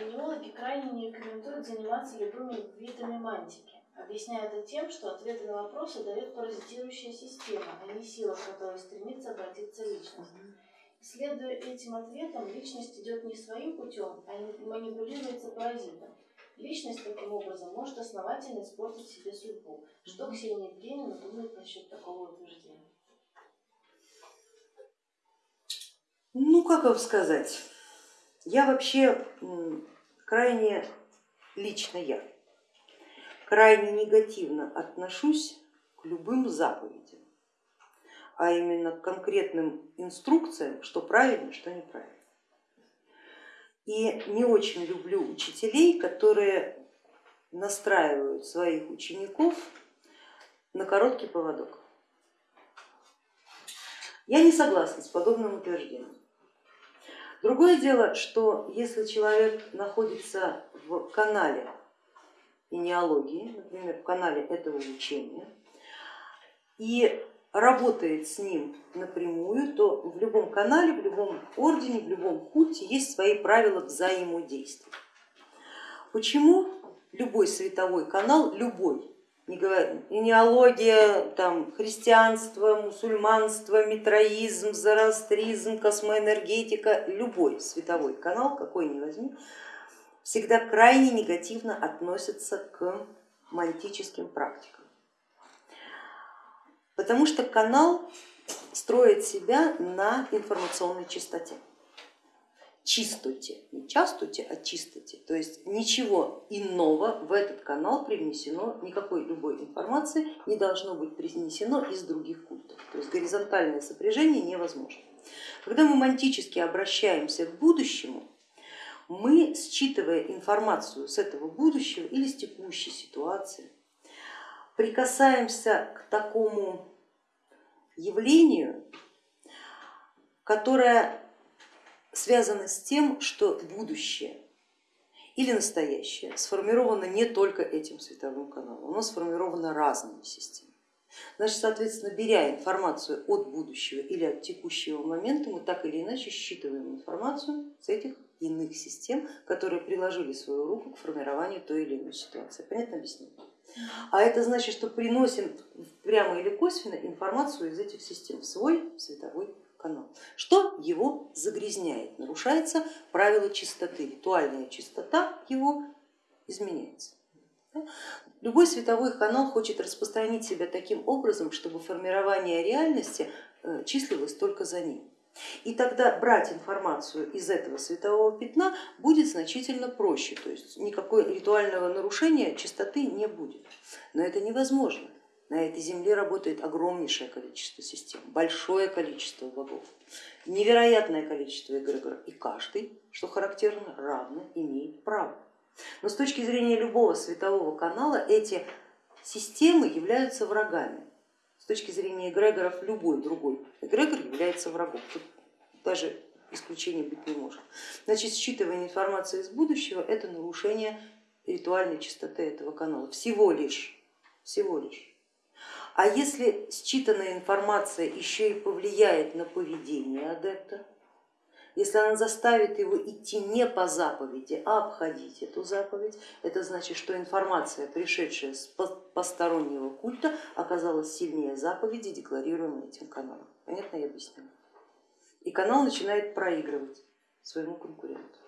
Генеологи крайне не рекомендуют заниматься любыми видами мантики, объясняя это тем, что ответы на вопросы дает паразитирующая система, а не сила, к которой стремится обратиться личность. Следуя этим ответам, личность идет не своим путем, а манипулируется паразитом. Личность таким образом может основательно испортить себе судьбу. Что Ксения Евгеньевна думает насчет такого утверждения? Ну, как вам сказать, я вообще крайне, лично я, крайне негативно отношусь к любым заповедям, а именно к конкретным инструкциям, что правильно, что неправильно. И не очень люблю учителей, которые настраивают своих учеников на короткий поводок. Я не согласна с подобным утверждением. Другое дело, что если человек находится в канале генеалогии, например, в канале этого учения, и работает с ним напрямую, то в любом канале, в любом ордене, в любом культе есть свои правила взаимодействия. Почему любой световой канал, любой, генеалогия, там, христианство, мусульманство, митроизм, зороастризм, космоэнергетика, любой световой канал, какой ни возьми, всегда крайне негативно относятся к мантическим практикам. Потому что канал строит себя на информационной чистоте чистоте, не частоте, а чистоте. То есть ничего иного в этот канал привнесено, никакой любой информации не должно быть принесено из других культов. То есть горизонтальное сопряжение невозможно. Когда мы мантически обращаемся к будущему, мы, считывая информацию с этого будущего или с текущей ситуации, прикасаемся к такому явлению, которое связано с тем, что будущее или настоящее сформировано не только этим световым каналом, оно сформировано разными системами. Значит, соответственно, беря информацию от будущего или от текущего момента, мы так или иначе считываем информацию с этих иных систем, которые приложили свою руку к формированию той или иной ситуации. Понятно объяснение? А это значит, что приносим прямо или косвенно информацию из этих систем в свой световой канал, что его загрязняет, нарушается правило чистоты, ритуальная чистота его изменяется. Любой световой канал хочет распространить себя таким образом, чтобы формирование реальности э, числилось только за ним. И тогда брать информацию из этого светового пятна будет значительно проще, то есть никакого ритуального нарушения чистоты не будет. Но это невозможно. На этой земле работает огромнейшее количество систем, большое количество богов, невероятное количество эгрегоров, и каждый, что характерно, равно имеет право. Но с точки зрения любого светового канала эти системы являются врагами. С точки зрения эгрегоров любой другой эгрегор является врагом. Тут даже исключения быть не может. Значит, считывание информации из будущего это нарушение ритуальной чистоты этого канала. Всего лишь, всего лишь. А если считанная информация еще и повлияет на поведение адепта, если она заставит его идти не по заповеди, а обходить эту заповедь, это значит, что информация, пришедшая с постороннего культа, оказалась сильнее заповеди, декларируемой этим каналом. Понятно я объяснила? И канал начинает проигрывать своему конкуренту.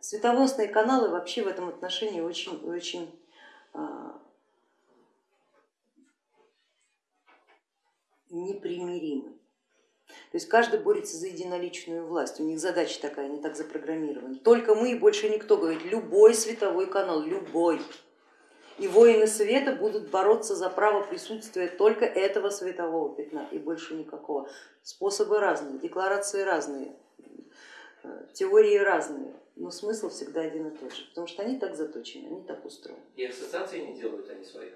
Светоносные каналы вообще в этом отношении очень, очень непримиримы. То есть каждый борется за единоличную власть, у них задача такая, они так запрограммированы. Только мы и больше никто, говорит, любой световой канал, любой. И воины света будут бороться за право присутствия только этого светового пятна и больше никакого. Способы разные, декларации разные, э, теории разные, но смысл всегда один и тот же, потому что они так заточены, они так устроены. И ассоциации не делают они своих?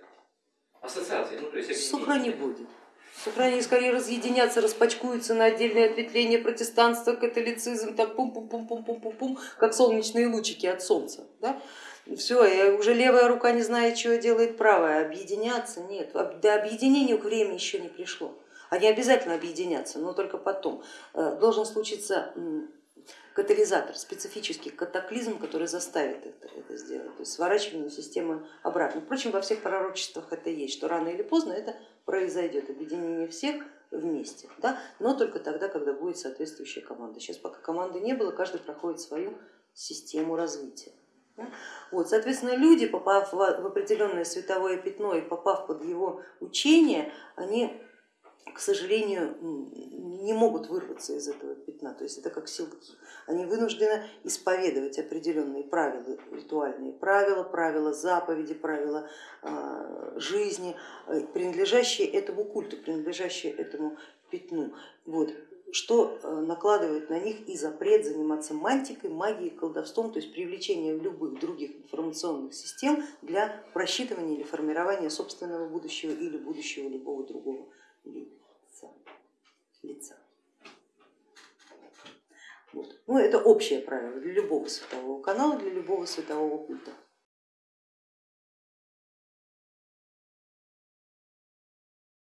Ассоциации, ну то есть... Сухра не будет. Сохранили, скорее разъединятся, распачкуются на отдельные ответвления протестанства, католицизм, так пум-пум-пум-пум-пум-пум, как солнечные лучики от солнца. Да? Все, и уже левая рука не знает, что делает правая, объединяться нет, до объединения время еще не пришло. Они обязательно объединятся, но только потом. Э, должен случиться катализатор, специфический катаклизм, который заставит это, это сделать, то есть сворачивание системы обратно. Впрочем, во всех пророчествах это есть, что рано или поздно это произойдет, объединение всех вместе, да? но только тогда, когда будет соответствующая команда. Сейчас пока команды не было, каждый проходит свою систему развития. Вот, соответственно, люди, попав в определенное световое пятно и попав под его учение, они, к сожалению, не могут вырваться из этого пятна, то есть это как силки. Они вынуждены исповедовать определенные правила, ритуальные правила, правила заповеди, правила а, жизни, э, принадлежащие этому культу, принадлежащие этому пятну. Вот что э, накладывает на них и запрет заниматься мантикой, магией, колдовством, то есть привлечением любых других информационных систем для просчитывания или формирования собственного будущего или будущего любого другого лица. лица. Вот. Ну, это общее правило для любого светового канала, для любого светового культа.